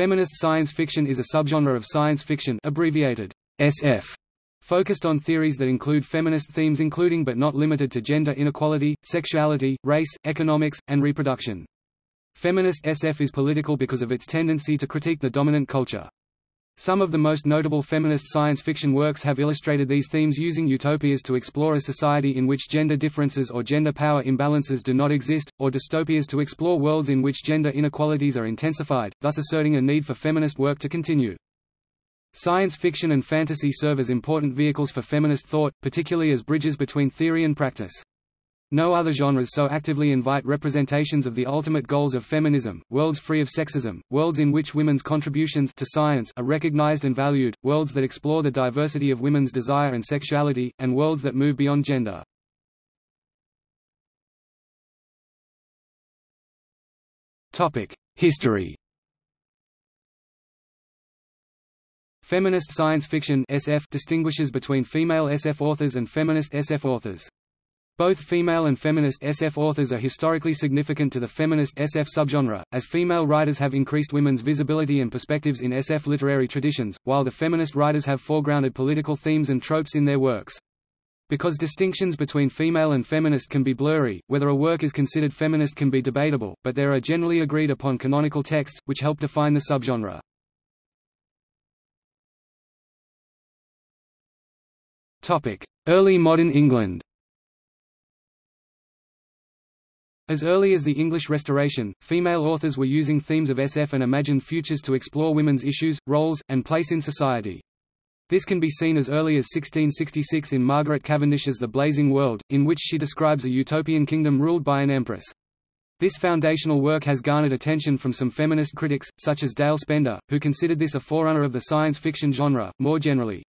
Feminist science fiction is a subgenre of science fiction abbreviated SF, focused on theories that include feminist themes including but not limited to gender inequality, sexuality, race, economics, and reproduction. Feminist SF is political because of its tendency to critique the dominant culture. Some of the most notable feminist science fiction works have illustrated these themes using utopias to explore a society in which gender differences or gender power imbalances do not exist, or dystopias to explore worlds in which gender inequalities are intensified, thus asserting a need for feminist work to continue. Science fiction and fantasy serve as important vehicles for feminist thought, particularly as bridges between theory and practice. No other genres so actively invite representations of the ultimate goals of feminism, worlds free of sexism, worlds in which women's contributions to science are recognized and valued, worlds that explore the diversity of women's desire and sexuality, and worlds that move beyond gender. History Feminist science fiction SF distinguishes between female SF authors and feminist SF authors. Both female and feminist SF authors are historically significant to the feminist SF subgenre, as female writers have increased women's visibility and perspectives in SF literary traditions, while the feminist writers have foregrounded political themes and tropes in their works. Because distinctions between female and feminist can be blurry, whether a work is considered feminist can be debatable, but there are generally agreed upon canonical texts, which help define the subgenre. Early modern England As early as the English Restoration, female authors were using themes of SF and imagined futures to explore women's issues, roles, and place in society. This can be seen as early as 1666 in Margaret Cavendish's The Blazing World, in which she describes a utopian kingdom ruled by an empress. This foundational work has garnered attention from some feminist critics, such as Dale Spender, who considered this a forerunner of the science fiction genre, more generally.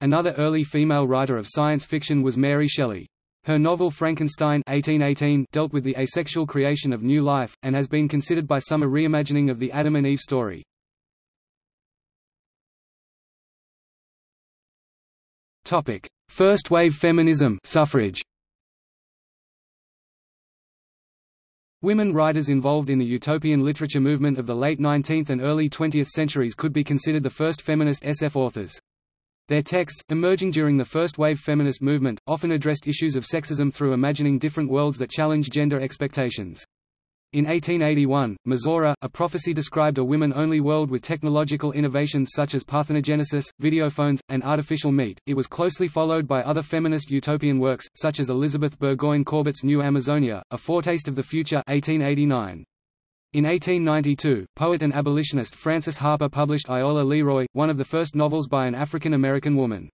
Another early female writer of science fiction was Mary Shelley. Her novel Frankenstein 1818 dealt with the asexual creation of new life, and has been considered by some a reimagining of the Adam and Eve story. First wave feminism suffrage. Women writers involved in the utopian literature movement of the late 19th and early 20th centuries could be considered the first feminist SF authors. Their texts, emerging during the first-wave feminist movement, often addressed issues of sexism through imagining different worlds that challenge gender expectations. In 1881, Mizora, a prophecy described a women-only world with technological innovations such as parthenogenesis, videophones, and artificial meat. It was closely followed by other feminist utopian works, such as Elizabeth Burgoyne Corbett's New Amazonia, A Foretaste of the Future 1889. In 1892, poet and abolitionist Frances Harper published Iola Leroy, one of the first novels by an African-American woman.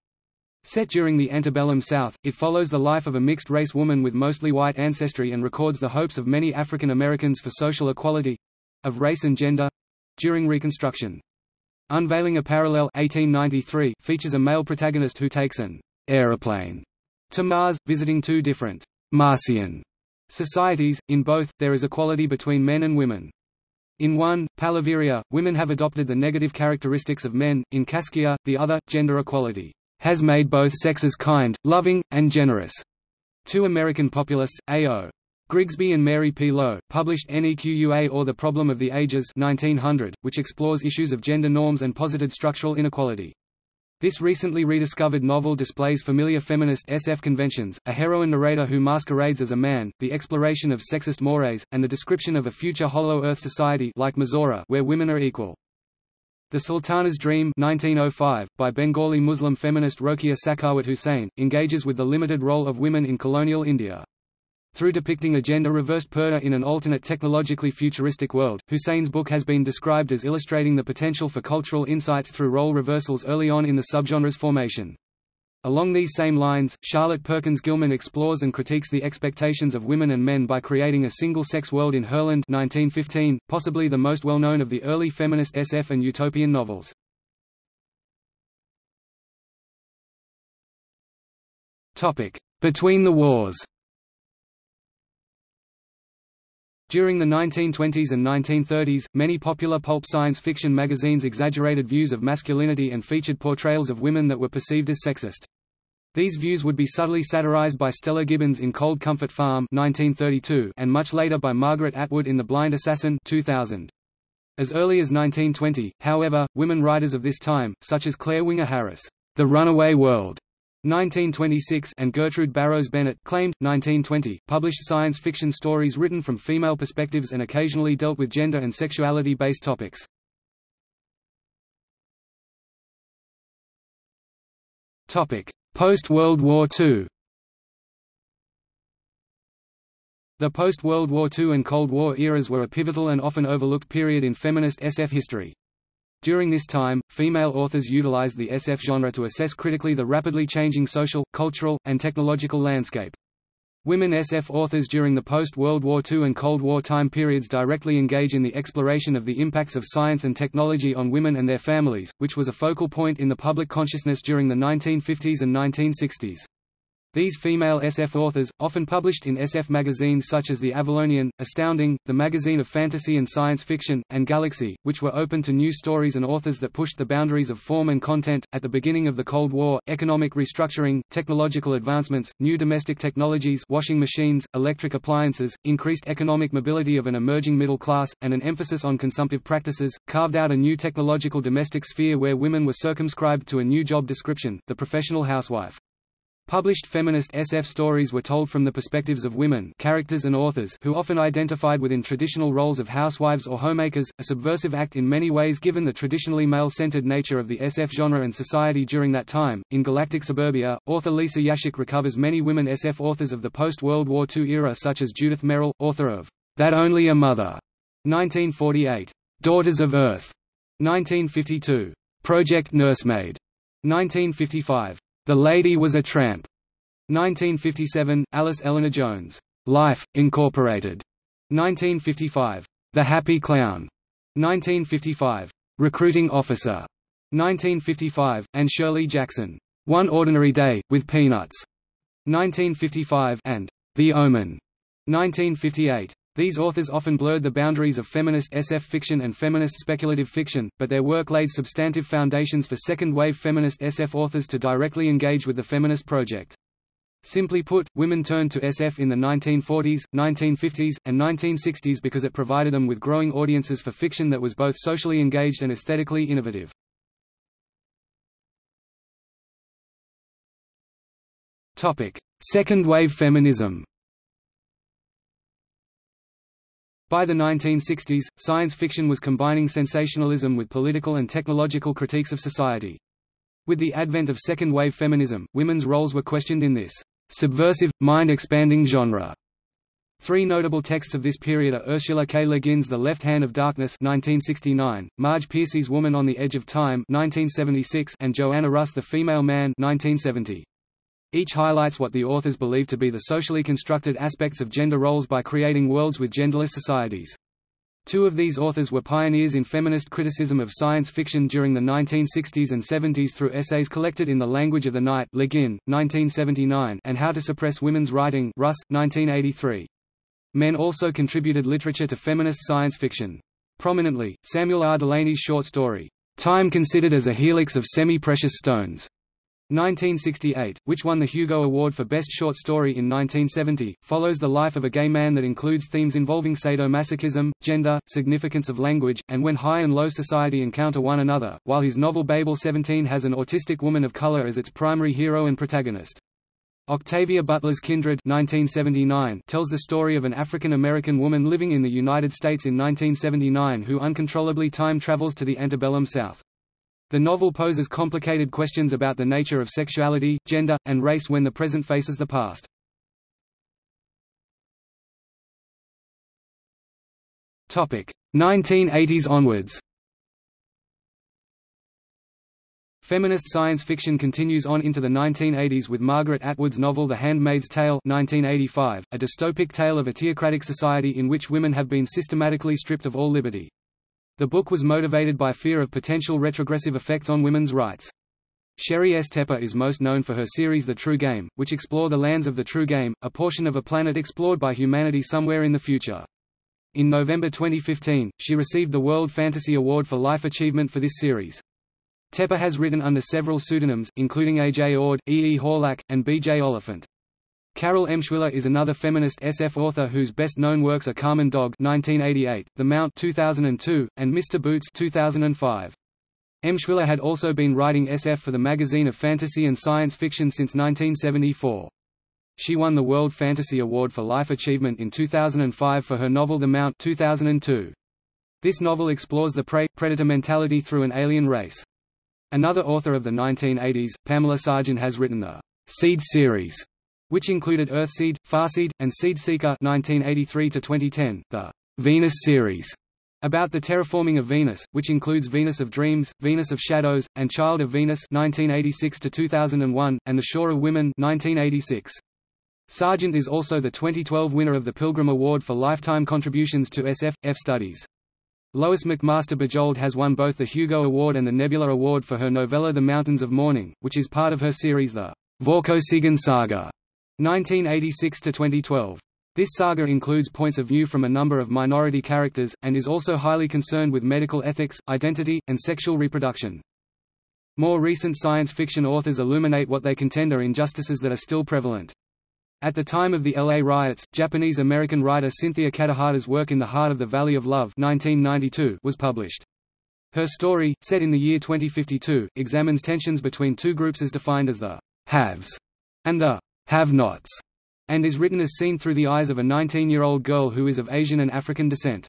Set during the antebellum South, it follows the life of a mixed-race woman with mostly white ancestry and records the hopes of many African Americans for social equality—of race and gender—during Reconstruction. Unveiling a Parallel 1893 features a male protagonist who takes an aeroplane to Mars, visiting two different Martian societies, in both, there is equality between men and women. In one, Palaviria, women have adopted the negative characteristics of men, in Caskia, the other, gender equality, has made both sexes kind, loving, and generous. Two American populists, A.O. Grigsby and Mary P. Lowe, published NEQUA or The Problem of the Ages 1900, which explores issues of gender norms and posited structural inequality. This recently rediscovered novel displays familiar feminist SF conventions, a heroine narrator who masquerades as a man, the exploration of sexist mores, and the description of a future Hollow Earth society like Mizora where women are equal. The Sultana's Dream 1905, by Bengali Muslim feminist Rokeya Sakhawat Hussain, engages with the limited role of women in colonial India. Through depicting a gender-reversed Purdah in an alternate technologically futuristic world, Hussein's book has been described as illustrating the potential for cultural insights through role reversals early on in the subgenre's formation. Along these same lines, Charlotte Perkins Gilman explores and critiques the expectations of women and men by creating a single-sex world in Herland 1915, possibly the most well-known of the early feminist SF and utopian novels. Between the wars During the 1920s and 1930s, many popular pulp science fiction magazines exaggerated views of masculinity and featured portrayals of women that were perceived as sexist. These views would be subtly satirized by Stella Gibbons in Cold Comfort Farm 1932 and much later by Margaret Atwood in The Blind Assassin 2000. As early as 1920, however, women writers of this time, such as Clare Winger Harris, The Runaway World, 1926 and Gertrude Barrows Bennett, claimed, 1920, published science fiction stories written from female perspectives and occasionally dealt with gender and sexuality-based topics. Topic: Post-World War II The post-World War II and Cold War eras were a pivotal and often overlooked period in feminist SF history. During this time, female authors utilized the SF genre to assess critically the rapidly changing social, cultural, and technological landscape. Women SF authors during the post-World War II and Cold War time periods directly engage in the exploration of the impacts of science and technology on women and their families, which was a focal point in the public consciousness during the 1950s and 1960s. These female SF authors, often published in SF magazines such as The Avalonian, Astounding, the magazine of fantasy and science fiction, and Galaxy, which were open to new stories and authors that pushed the boundaries of form and content. At the beginning of the Cold War, economic restructuring, technological advancements, new domestic technologies washing machines, electric appliances, increased economic mobility of an emerging middle class, and an emphasis on consumptive practices, carved out a new technological domestic sphere where women were circumscribed to a new job description, the professional housewife. Published feminist SF stories were told from the perspectives of women characters and authors who often identified within traditional roles of housewives or homemakers, a subversive act in many ways given the traditionally male-centered nature of the SF genre and society during that time. In Galactic Suburbia, author Lisa Yaszek recovers many women SF authors of the post-World War II era such as Judith Merril, author of That Only a Mother, 1948, Daughters of Earth, 1952, Project Nursemaid, 1955, the Lady Was a Tramp. 1957, Alice Eleanor Jones. Life, Incorporated. 1955. The Happy Clown. 1955. Recruiting Officer. 1955, and Shirley Jackson. One Ordinary Day, with Peanuts. 1955 and The Omen. 1958. These authors often blurred the boundaries of feminist SF fiction and feminist speculative fiction, but their work laid substantive foundations for second-wave feminist SF authors to directly engage with the feminist project. Simply put, women turned to SF in the 1940s, 1950s, and 1960s because it provided them with growing audiences for fiction that was both socially engaged and aesthetically innovative. Second-wave feminism By the 1960s, science fiction was combining sensationalism with political and technological critiques of society. With the advent of second-wave feminism, women's roles were questioned in this subversive, mind-expanding genre. Three notable texts of this period are Ursula K. Le Guin's The Left Hand of Darkness 1969, Marge Piercy's Woman on the Edge of Time 1976, and Joanna Russ The Female Man 1970. Each highlights what the authors believe to be the socially constructed aspects of gender roles by creating worlds with genderless societies. Two of these authors were pioneers in feminist criticism of science fiction during the 1960s and 70s through essays collected in The Language of the Night Le Guin, 1979, and How to Suppress Women's Writing Russ, 1983. Men also contributed literature to feminist science fiction. Prominently, Samuel R. Delany's short story, Time Considered as a Helix of Semi-Precious Stones, 1968, which won the Hugo Award for Best Short Story in 1970, follows the life of a gay man that includes themes involving sadomasochism, gender, significance of language, and when high and low society encounter one another, while his novel Babel 17 has an autistic woman of color as its primary hero and protagonist. Octavia Butler's Kindred 1979 tells the story of an African-American woman living in the United States in 1979 who uncontrollably time travels to the antebellum South. The novel poses complicated questions about the nature of sexuality, gender, and race when the present faces the past. Topic 1980s onwards. Feminist science fiction continues on into the 1980s with Margaret Atwood's novel The Handmaid's Tale 1985, a dystopic tale of a theocratic society in which women have been systematically stripped of all liberty. The book was motivated by fear of potential retrogressive effects on women's rights. Sheri S. Tepper is most known for her series The True Game, which explore the lands of the True Game, a portion of a planet explored by humanity somewhere in the future. In November 2015, she received the World Fantasy Award for Life Achievement for this series. Tepper has written under several pseudonyms, including A. J. Ord, E. E. Horlak, and B. J. Oliphant. Carol Emshwiller is another feminist SF author whose best-known works are Carmen Dog 1988, The Mount 2002, and Mr. Boots 2005. Emshwiller had also been writing SF for the magazine of fantasy and science fiction since 1974. She won the World Fantasy Award for Life Achievement in 2005 for her novel The Mount 2002. This novel explores the prey-predator mentality through an alien race. Another author of the 1980s, Pamela Sargent has written the Seed series, which included Earthseed, Farseed, and Seedseeker 1983 to 2010, the Venus series about the terraforming of Venus, which includes Venus of Dreams, Venus of Shadows, and Child of Venus 1986 to 2001, and The Shore of Women 1986. Sargent is also the 2012 winner of the Pilgrim Award for lifetime contributions to SF F studies. Lois McMaster Bujold has won both the Hugo Award and the Nebula Award for her novella The Mountains of Mourning, which is part of her series The Vorkosigan Saga, 1986–2012. This saga includes points of view from a number of minority characters, and is also highly concerned with medical ethics, identity, and sexual reproduction. More recent science fiction authors illuminate what they contend are injustices that are still prevalent. At the time of the LA riots, Japanese-American writer Cynthia Kadohata's work In the Heart of the Valley of Love 1992 was published. Her story, set in the year 2052, examines tensions between two groups as defined as the haves and the have-nots, and is written as seen through the eyes of a 19-year-old girl who is of Asian and African descent.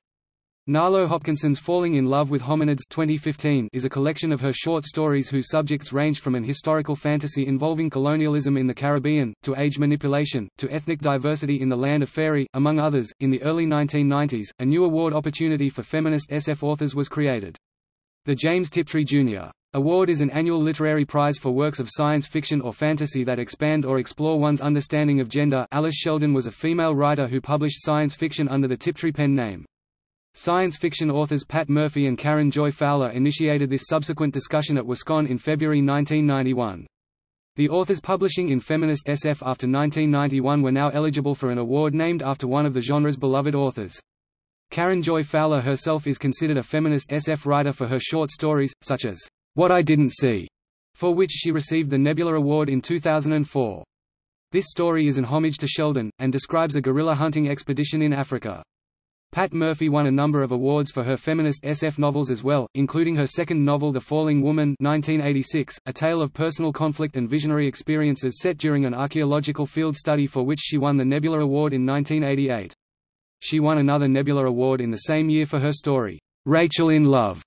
Nalo Hopkinson's Falling in Love with Hominids 2015 is a collection of her short stories whose subjects range from an historical fantasy involving colonialism in the Caribbean, to age manipulation, to ethnic diversity in the land of fairy, among others. In the early 1990s, a new award opportunity for feminist SF authors was created. The James Tiptree Jr. Award is an annual literary prize for works of science fiction or fantasy that expand or explore one's understanding of gender Alice Sheldon was a female writer who published science fiction under the Tiptree pen name. Science fiction authors Pat Murphy and Karen Joy Fowler initiated this subsequent discussion at WisCon in February 1991. The authors publishing in feminist SF after 1991 were now eligible for an award named after one of the genre's beloved authors. Karen Joy Fowler herself is considered a feminist SF writer for her short stories, such as, What I Didn't See, for which she received the Nebula Award in 2004. This story is an homage to Sheldon, and describes a guerrilla hunting expedition in Africa. Pat Murphy won a number of awards for her feminist SF novels as well, including her second novel The Falling Woman 1986, a tale of personal conflict and visionary experiences set during an archaeological field study for which she won the Nebula Award in 1988. She won another Nebula Award in the same year for her story, Rachel in Love.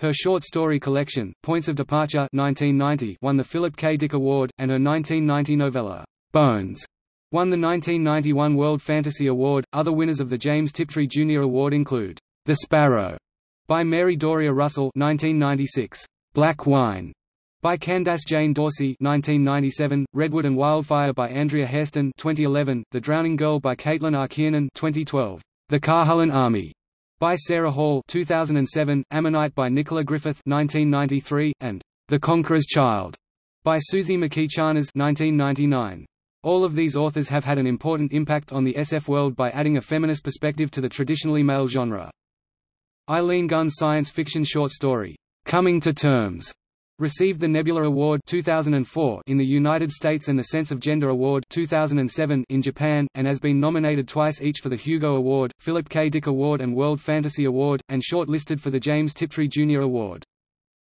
Her short story collection, Points of Departure 1990, won the Philip K. Dick Award, and her 1990 novella, Bones, Won the 1991 World Fantasy Award. Other winners of the James Tiptree Jr. Award include The Sparrow by Mary Doria Russell 1996, Black Wine by Candace Jane Dorsey 1997, Redwood and Wildfire by Andrea Hairston 2011, The Drowning Girl by Caitlin R. Kiernan 2012, The Carhullan Army by Sarah Hall 2007, Ammonite by Nicola Griffith 1993, and The Conqueror's Child by Suzy McKee 1999. All of these authors have had an important impact on the SF world by adding a feminist perspective to the traditionally male genre. Eileen Gunn's science fiction short story, Coming to Terms, received the Nebula Award 2004 in the United States and the Sense of Gender Award 2007 in Japan, and has been nominated twice each for the Hugo Award, Philip K. Dick Award and World Fantasy Award, and shortlisted for the James Tiptree Jr. Award.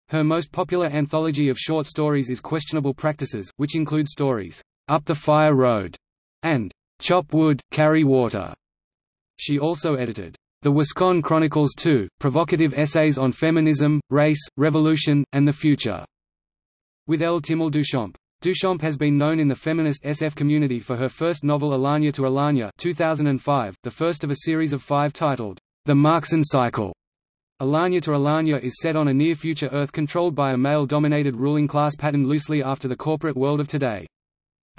Her most popular anthology of short stories is Questionable Practices, which include stories up the Fire Road, and Chop Wood, Carry Water. She also edited The WisCon Chronicles 2, provocative essays on feminism, race, revolution, and the future, with L. Timmel Duchamp. Duchamp has been known in the feminist SF community for her first novel Alanya to Alanya 2005, the first of a series of five titled, The Marq'ssan Cycle. Alanya to Alanya is set on a near-future Earth controlled by a male-dominated ruling class patterned loosely after the corporate world of today.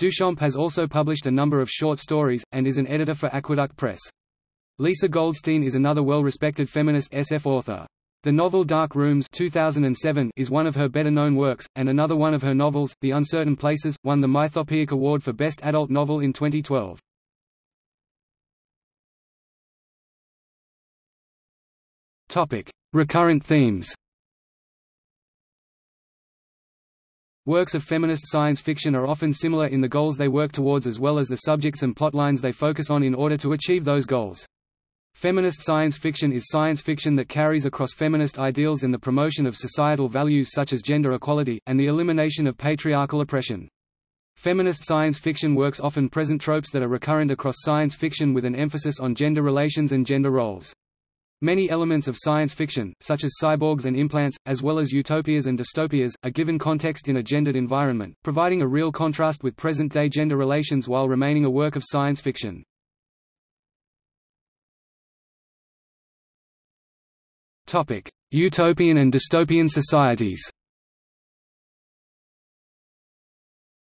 Duchamp has also published a number of short stories, and is an editor for Aqueduct Press. Lisa Goldstein is another well-respected feminist SF author. The novel Dark Rooms 2007 is one of her better-known works, and another one of her novels, The Uncertain Places, won the Mythopoeic Award for Best Adult Novel in 2012. Topic: Recurrent themes Works of feminist science fiction are often similar in the goals they work towards as well as the subjects and plotlines they focus on in order to achieve those goals. Feminist science fiction is science fiction that carries across feminist ideals and the promotion of societal values such as gender equality, and the elimination of patriarchal oppression. Feminist science fiction works often present tropes that are recurrent across science fiction with an emphasis on gender relations and gender roles. Many elements of science fiction, such as cyborgs and implants, as well as utopias and dystopias, are given context in a gendered environment, providing a real contrast with present-day gender relations while remaining a work of science fiction. Topic: Utopian and dystopian societies.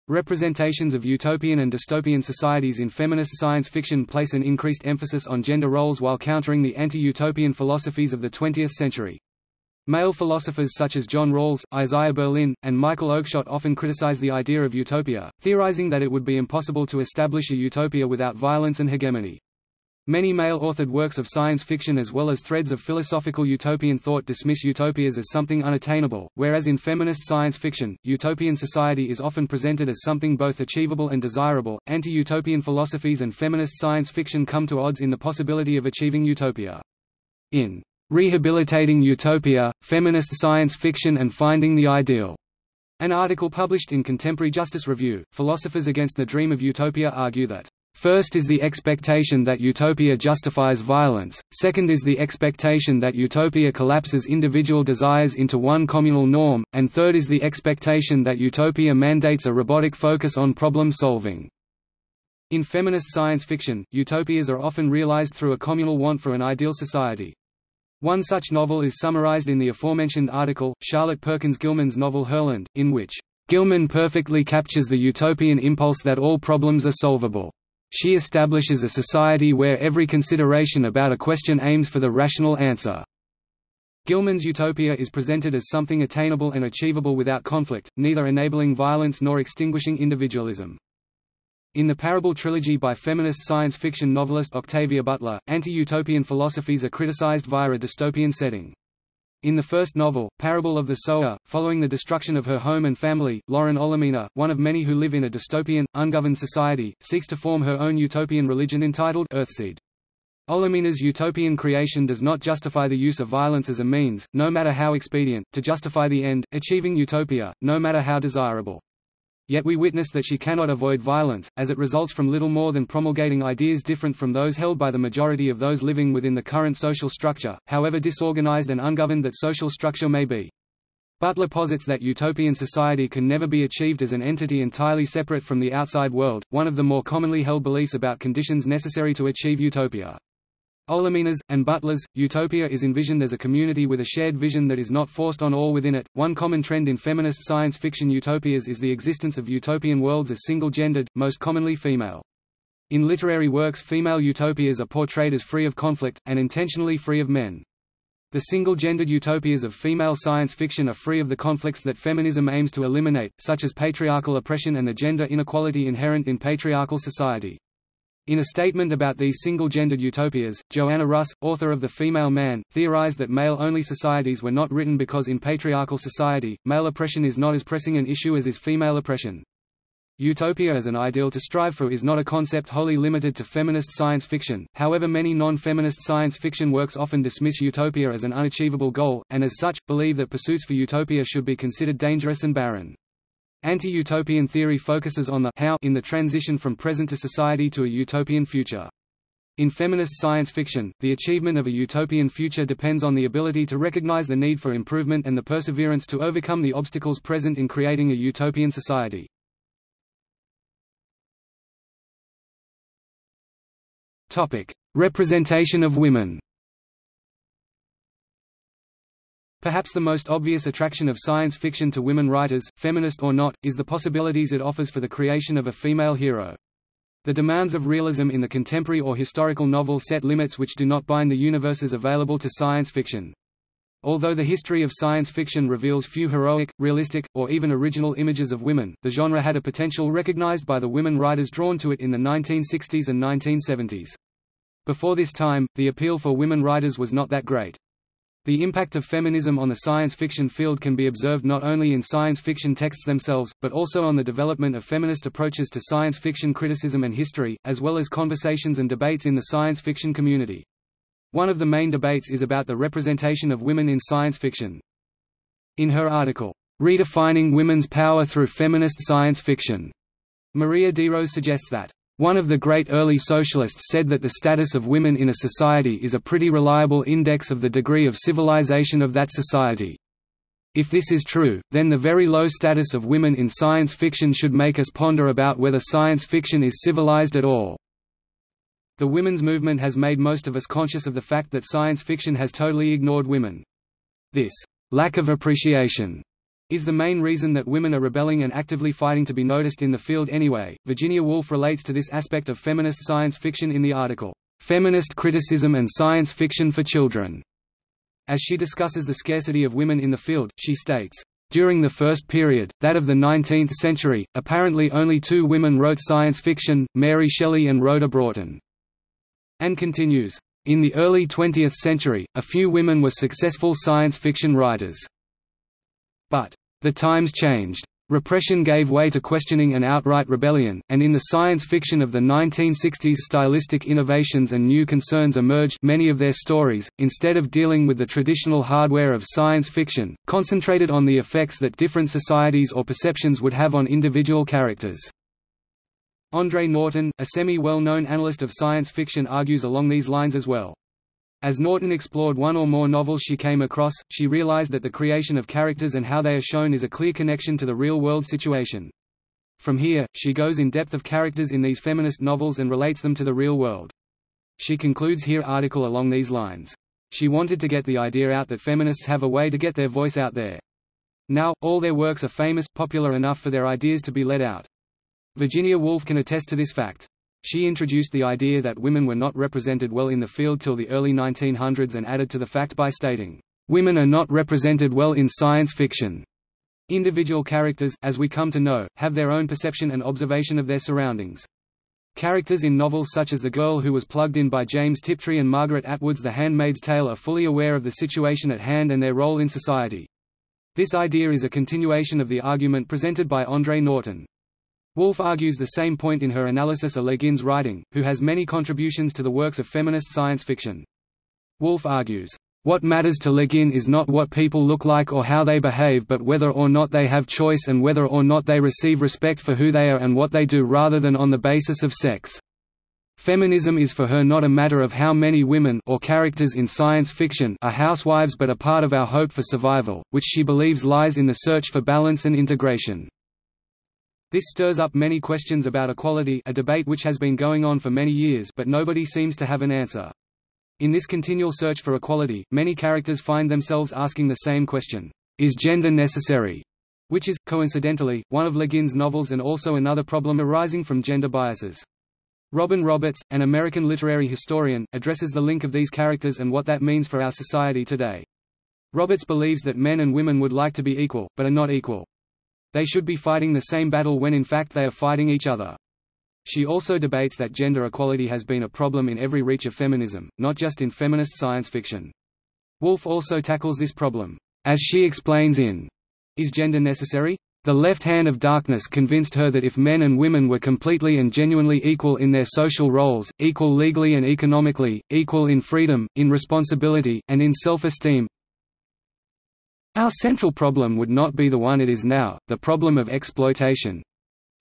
Representations of utopian and dystopian societies in feminist science fiction place an increased emphasis on gender roles while countering the anti-utopian philosophies of the 20th century. Male philosophers such as John Rawls, Isaiah Berlin, and Michael Oakeshott often criticize the idea of utopia, theorizing that it would be impossible to establish a utopia without violence and hegemony. Many male-authored works of science fiction as well as threads of philosophical utopian thought dismiss utopias as something unattainable, whereas in feminist science fiction, utopian society is often presented as something both achievable and desirable. Anti-utopian philosophies and feminist science fiction come to odds in the possibility of achieving utopia. In Rehabilitating Utopia, Feminist Science Fiction and Finding the Ideal, an article published in Contemporary Justice Review, philosophers against the dream of utopia argue that First is the expectation that utopia justifies violence, second is the expectation that utopia collapses individual desires into one communal norm, and third is the expectation that utopia mandates a robotic focus on problem solving. In feminist science fiction, utopias are often realized through a communal want for an ideal society. One such novel is summarized in the aforementioned article, Charlotte Perkins Gilman's novel Herland, in which Gilman perfectly captures the utopian impulse that all problems are solvable. She establishes a society where every consideration about a question aims for the rational answer. Gilman's utopia is presented as something attainable and achievable without conflict, neither enabling violence nor extinguishing individualism. In the Parable trilogy by feminist science fiction novelist Octavia Butler, anti-utopian philosophies are criticized via a dystopian setting. In the first novel, Parable of the Sower, following the destruction of her home and family, Lauren Olamina, one of many who live in a dystopian, ungoverned society, seeks to form her own utopian religion entitled Earthseed. Olamina's utopian creation does not justify the use of violence as a means, no matter how expedient, to justify the end, achieving utopia, no matter how desirable. Yet we witness that she cannot avoid violence, as it results from little more than promulgating ideas different from those held by the majority of those living within the current social structure, however disorganized and ungoverned that social structure may be. Butler posits that utopian society can never be achieved as an entity entirely separate from the outside world, one of the more commonly held beliefs about conditions necessary to achieve utopia. Olamina's, and Butler's, utopia is envisioned as a community with a shared vision that is not forced on all within it. One common trend in feminist science fiction utopias is the existence of utopian worlds as single-gendered, most commonly female. In literary works female utopias are portrayed as free of conflict, and intentionally free of men. The single-gendered utopias of female science fiction are free of the conflicts that feminism aims to eliminate, such as patriarchal oppression and the gender inequality inherent in patriarchal society. In a statement about these single-gendered utopias, Joanna Russ, author of The Female Man, theorized that male-only societies were not written because in patriarchal society, male oppression is not as pressing an issue as is female oppression. Utopia as an ideal to strive for is not a concept wholly limited to feminist science fiction, however many non-feminist science fiction works often dismiss utopia as an unachievable goal, and as such, believe that pursuits for utopia should be considered dangerous and barren. Anti-utopian theory focuses on the how in the transition from present to society to a utopian future. In feminist science fiction, the achievement of a utopian future depends on the ability to recognize the need for improvement and the perseverance to overcome the obstacles present in creating a utopian society. Topic: Representation of women. Perhaps the most obvious attraction of science fiction to women writers, feminist or not, is the possibilities it offers for the creation of a female hero. The demands of realism in the contemporary or historical novel set limits which do not bind the universes available to science fiction. Although the history of science fiction reveals few heroic, realistic, or even original images of women, the genre had a potential recognized by the women writers drawn to it in the 1960s and 1970s. Before this time, the appeal for women writers was not that great. The impact of feminism on the science fiction field can be observed not only in science fiction texts themselves, but also on the development of feminist approaches to science fiction criticism and history, as well as conversations and debates in the science fiction community. One of the main debates is about the representation of women in science fiction. In her article, Redefining Women's Power Through Feminist Science Fiction, Maria DeRose suggests that one of the great early socialists said that the status of women in a society is a pretty reliable index of the degree of civilization of that society. If this is true, then the very low status of women in science fiction should make us ponder about whether science fiction is civilized at all. The women's movement has made most of us conscious of the fact that science fiction has totally ignored women. This lack of appreciation is the main reason that women are rebelling and actively fighting to be noticed in the field anyway. Virginia Woolf relates to this aspect of feminist science fiction in the article, Feminist Criticism and Science Fiction for Children. As she discusses the scarcity of women in the field, she states, During the first period, that of the 19th century, apparently only two women wrote science fiction, Mary Shelley and Rhoda Broughton. And continues, In the early 20th century, a few women were successful science fiction writers. But the times changed. Repression gave way to questioning and outright rebellion, and in the science fiction of the 1960s stylistic innovations and new concerns emerged many of their stories, instead of dealing with the traditional hardware of science fiction, concentrated on the effects that different societies or perceptions would have on individual characters. Andre Norton, a semi-well-known analyst of science fiction argues along these lines as well. As Norton explored one or more novels she came across, she realized that the creation of characters and how they are shown is a clear connection to the real-world situation. From here, she goes in depth of characters in these feminist novels and relates them to the real world. She concludes here article along these lines. She wanted to get the idea out that feminists have a way to get their voice out there. Now, all their works are famous, popular enough for their ideas to be let out. Virginia Woolf can attest to this fact. She introduced the idea that women were not represented well in the field till the early 1900s and added to the fact by stating, "...women are not represented well in science fiction." Individual characters, as we come to know, have their own perception and observation of their surroundings. Characters in novels such as The Girl Who Was Plugged In by James Tiptree and Margaret Atwood's The Handmaid's Tale are fully aware of the situation at hand and their role in society. This idea is a continuation of the argument presented by Andre Norton. Woolf argues the same point in her analysis of Le Guin's writing, who has many contributions to the works of feminist science fiction. Woolf argues, "...what matters to Le Guin is not what people look like or how they behave but whether or not they have choice and whether or not they receive respect for who they are and what they do rather than on the basis of sex." Feminism is for her not a matter of how many women or characters in science fiction are housewives but a part of our hope for survival, which she believes lies in the search for balance and integration. This stirs up many questions about equality a debate which has been going on for many years but nobody seems to have an answer. In this continual search for equality, many characters find themselves asking the same question, is gender necessary? Which is, coincidentally, one of Le Guin's novels and also another problem arising from gender biases. Robin Roberts, an American literary historian, addresses the link of these characters and what that means for our society today. Roberts believes that men and women would like to be equal, but are not equal. They should be fighting the same battle when in fact they are fighting each other. She also debates that gender equality has been a problem in every reach of feminism, not just in feminist science fiction. Woolf also tackles this problem. As she explains in Is Gender Necessary? The Left Hand of Darkness convinced her that if men and women were completely and genuinely equal in their social roles, equal legally and economically, equal in freedom, in responsibility, and in self-esteem, our central problem would not be the one it is now, the problem of exploitation.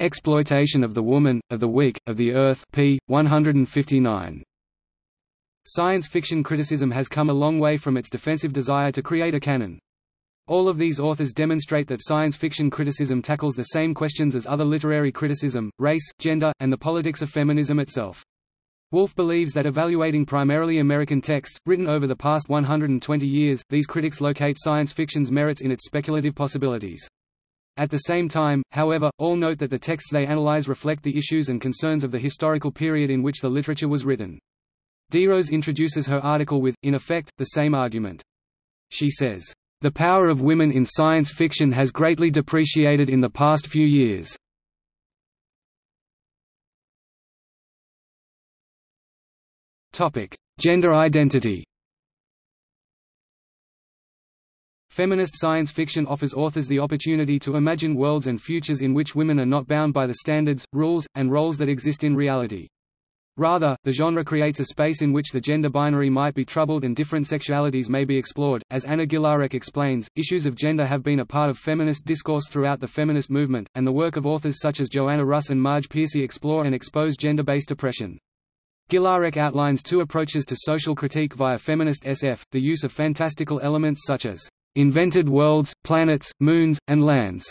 Exploitation of the woman, of the weak, of the earth p. 159. Science fiction criticism has come a long way from its defensive desire to create a canon. All of these authors demonstrate that science fiction criticism tackles the same questions as other literary criticism, race, gender, and the politics of feminism itself. Woolf believes that evaluating primarily American texts, written over the past 120 years, these critics locate science fiction's merits in its speculative possibilities. At the same time, however, all note that the texts they analyze reflect the issues and concerns of the historical period in which the literature was written. DeRose introduces her article with, in effect, the same argument. She says, "...the power of women in science fiction has greatly depreciated in the past few years. Topic: Gender identity. Feminist science fiction offers authors the opportunity to imagine worlds and futures in which women are not bound by the standards, rules, and roles that exist in reality. Rather, the genre creates a space in which the gender binary might be troubled and different sexualities may be explored. As Anna Gilarek explains, issues of gender have been a part of feminist discourse throughout the feminist movement, and the work of authors such as Joanna Russ and Marge Piercy explore and expose gender-based oppression. Gilarek outlines two approaches to social critique via feminist SF, the use of fantastical elements such as invented worlds, planets, moons, and lands,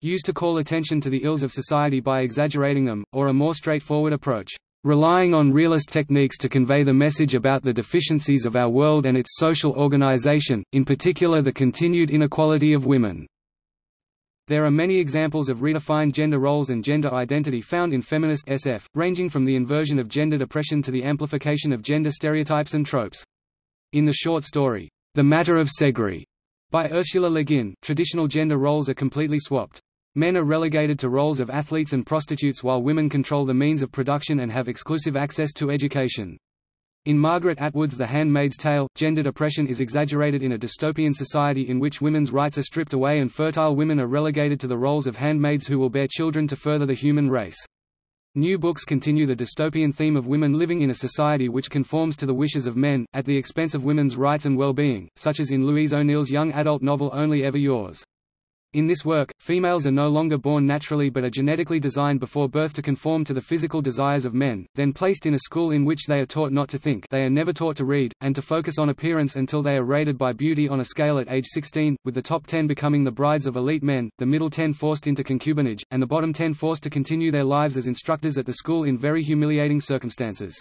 used to call attention to the ills of society by exaggerating them, or a more straightforward approach relying on realist techniques to convey the message about the deficiencies of our world and its social organization, in particular the continued inequality of women. There are many examples of redefined gender roles and gender identity found in feminist SF, ranging from the inversion of gendered oppression to the amplification of gender stereotypes and tropes. In the short story, The Matter of Seggri, by Ursula Le Guin, traditional gender roles are completely swapped. Men are relegated to roles of athletes and prostitutes while women control the means of production and have exclusive access to education. In Margaret Atwood's The Handmaid's Tale, gendered oppression is exaggerated in a dystopian society in which women's rights are stripped away and fertile women are relegated to the roles of handmaids who will bear children to further the human race. New books continue the dystopian theme of women living in a society which conforms to the wishes of men, at the expense of women's rights and well-being, such as in Louise O'Neill's young adult novel Only Ever Yours. In this work, females are no longer born naturally but are genetically designed before birth to conform to the physical desires of men, then placed in a school in which they are taught not to think they are never taught to read, and to focus on appearance until they are rated by beauty on a scale at age 16, with the top 10 becoming the brides of elite men, the middle 10 forced into concubinage, and the bottom 10 forced to continue their lives as instructors at the school in very humiliating circumstances.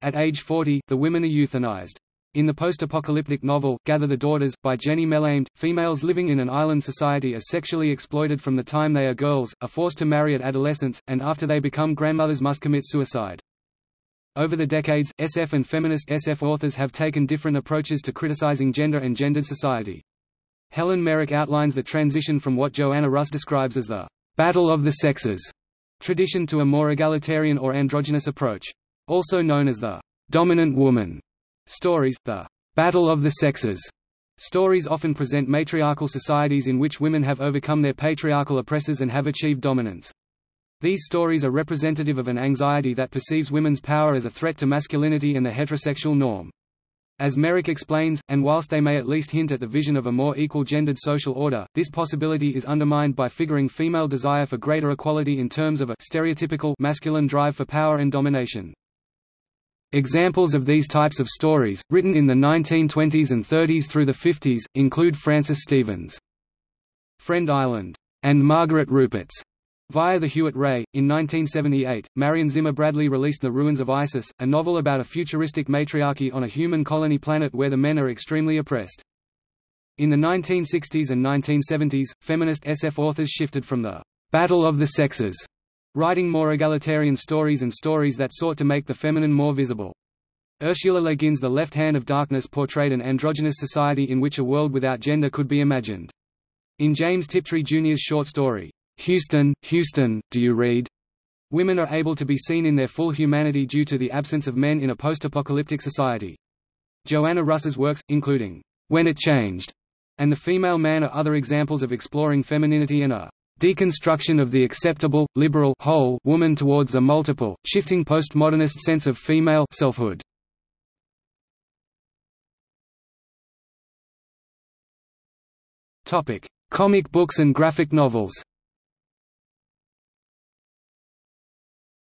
At age 40, the women are euthanized. In the post-apocalyptic novel, Gather the Daughters, by Jennie Melamed, females living in an island society are sexually exploited from the time they are girls, are forced to marry at adolescence, and after they become grandmothers must commit suicide. Over the decades, SF and feminist SF authors have taken different approaches to criticizing gender and gendered society. Helen Merrick outlines the transition from what Joanna Russ describes as the «battle of the sexes» tradition to a more egalitarian or androgynous approach. Also known as the «dominant woman» Stories, the battle of the sexes Stories often present matriarchal societies in which women have overcome their patriarchal oppressors and have achieved dominance. These stories are representative of an anxiety that perceives women's power as a threat to masculinity and the heterosexual norm. As Merrick explains, and whilst they may at least hint at the vision of a more equal gendered social order, this possibility is undermined by figuring female desire for greater equality in terms of a stereotypical masculine drive for power and domination. Examples of these types of stories, written in the 1920s and 30s through the 50s, include Francis Stevens' Friend Island and Margaret Rupert's Via the Hewitt Ray. In 1978, Marion Zimmer Bradley released The Ruins of Isis, a novel about a futuristic matriarchy on a human colony planet where the men are extremely oppressed. In the 1960s and 1970s, feminist SF authors shifted from the battle of the sexes writing more egalitarian stories and stories that sought to make the feminine more visible. Ursula Le Guin's The Left Hand of Darkness portrayed an androgynous society in which a world without gender could be imagined. In James Tiptree Jr.'s short story, Houston, Houston, Do You Read? Women are able to be seen in their full humanity due to the absence of men in a post-apocalyptic society. Joanna Russ's works, including When It Changed, and The Female Man are other examples of exploring femininity and a deconstruction of the acceptable, liberal whole woman towards a multiple, shifting postmodernist sense of female selfhood. Topic: Comic books and graphic novels.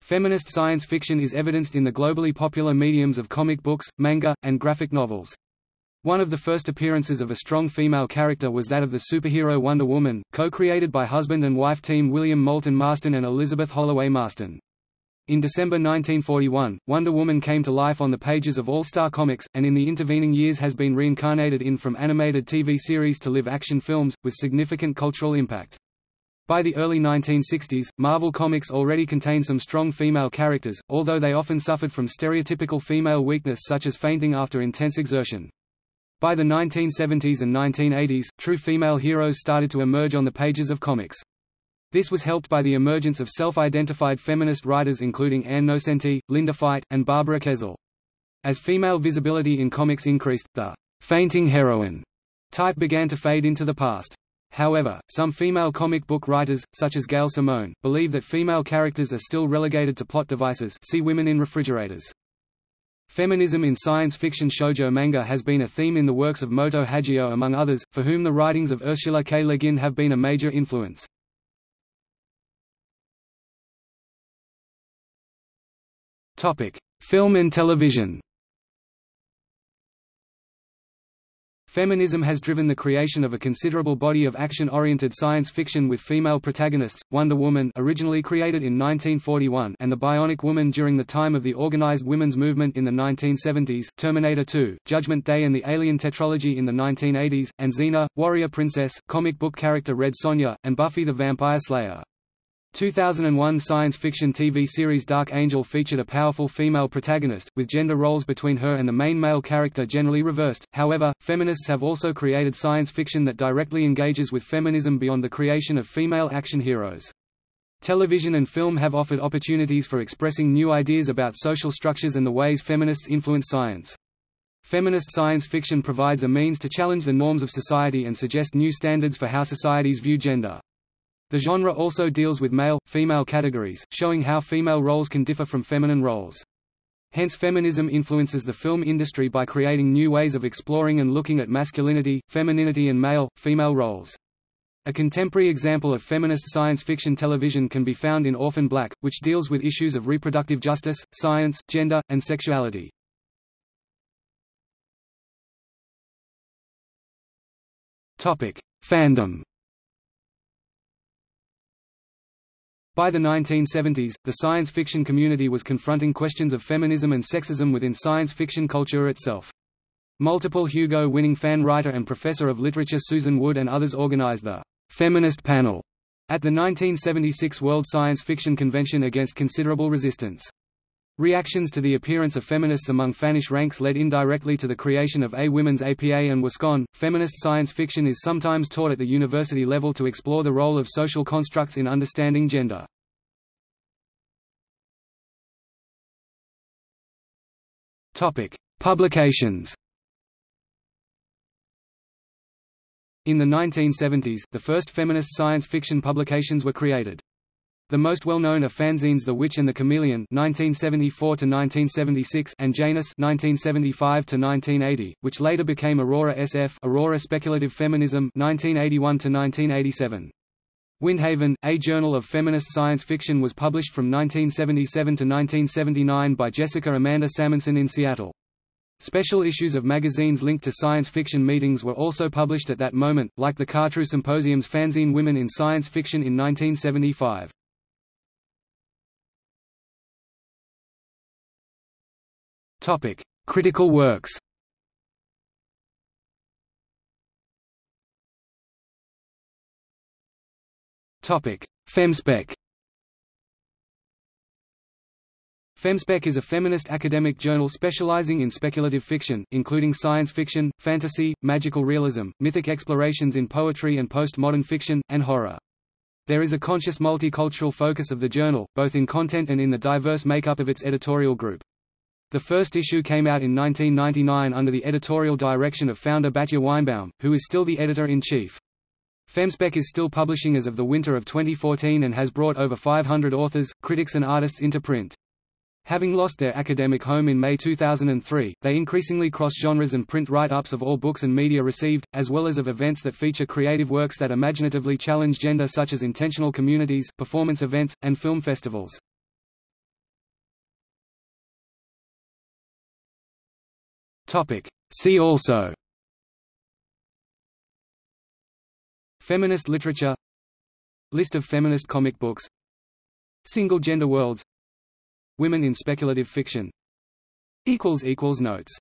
Feminist science fiction is evidenced in the globally popular mediums of comic books, manga, and graphic novels. One of the first appearances of a strong female character was that of the superhero Wonder Woman, co-created by husband and wife team William Moulton Marston and Elizabeth Holloway Marston. In December 1941, Wonder Woman came to life on the pages of All-Star Comics, and in the intervening years has been reincarnated in from animated TV series to live-action films, with significant cultural impact. By the early 1960s, Marvel Comics already contained some strong female characters, although they often suffered from stereotypical female weakness such as fainting after intense exertion. By the 1970s and 1980s, true female heroes started to emerge on the pages of comics. This was helped by the emergence of self-identified feminist writers including Ann Nocenti, Linda Fite, and Barbara Kesel. As female visibility in comics increased, the «fainting heroine» type began to fade into the past. However, some female comic book writers, such as Gail Simone, believe that female characters are still relegated to plot devices see women in refrigerators. Feminism in science fiction shoujo manga has been a theme in the works of Moto Hagio among others, for whom the writings of Ursula K. Le Guin have been a major influence. Film and television Feminism has driven the creation of a considerable body of action-oriented science fiction with female protagonists, Wonder Woman originally created in 1941 and the Bionic Woman during the time of the organized women's movement in the 1970s, Terminator 2, Judgment Day and the Alien tetralogy in the 1980s, and Xena, Warrior Princess, comic book character Red Sonja, and Buffy the Vampire Slayer. 2001 science fiction TV series Dark Angel featured a powerful female protagonist, with gender roles between her and the main male character generally reversed. However, feminists have also created science fiction that directly engages with feminism beyond the creation of female action heroes. Television and film have offered opportunities for expressing new ideas about social structures and the ways feminists influence science. Feminist science fiction provides a means to challenge the norms of society and suggest new standards for how societies view gender. The genre also deals with male, female categories, showing how female roles can differ from feminine roles. Hence feminism influences the film industry by creating new ways of exploring and looking at masculinity, femininity and male, female roles. A contemporary example of feminist science fiction television can be found in Orphan Black, which deals with issues of reproductive justice, science, gender, and sexuality. Fandom By the 1970s, the science fiction community was confronting questions of feminism and sexism within science fiction culture itself. Multiple Hugo-winning fan writer and professor of literature Susan Wood and others organized the «Feminist Panel» at the 1976 World Science Fiction Convention against considerable resistance. Reactions to the appearance of feminists among fanish ranks led indirectly to the creation of A Women's APA and WisCon. Feminist science fiction is sometimes taught at the university level to explore the role of social constructs in understanding gender. Topic: Publications. In the 1970s, the first feminist science fiction publications were created. The most well-known are fanzines The Witch and the Chameleon (1974–1976) and Janus (1975–1980), which later became Aurora SF (Aurora Speculative Feminism) (1981–1987). Windhaven, a journal of feminist science fiction was published from 1977 to 1979 by Jessica Amanda Salmonson in Seattle. Special issues of magazines linked to science fiction meetings were also published at that moment, like the Khatru Symposium's fanzine Women in Science Fiction in 1975. Topic: Critical works. Topic: Femspec. Femspec is a feminist academic journal specializing in speculative fiction, including science fiction, fantasy, magical realism, mythic explorations in poetry and postmodern fiction, and horror. There is a conscious multicultural focus of the journal, both in content and in the diverse makeup of its editorial group. The first issue came out in 1999 under the editorial direction of founder Batya Weinbaum, who is still the editor-in-chief. Femspec is still publishing as of the winter of 2014 and has brought over 500 authors, critics and artists into print. Having lost their academic home in May 2003, they increasingly cross genres and print write-ups of all books and media received, as well as of events that feature creative works that imaginatively challenge gender such as intentional communities, performance events, and film festivals. Topic. See also Feminist literature List of feminist comic books Single-gender worlds Women in speculative fiction Notes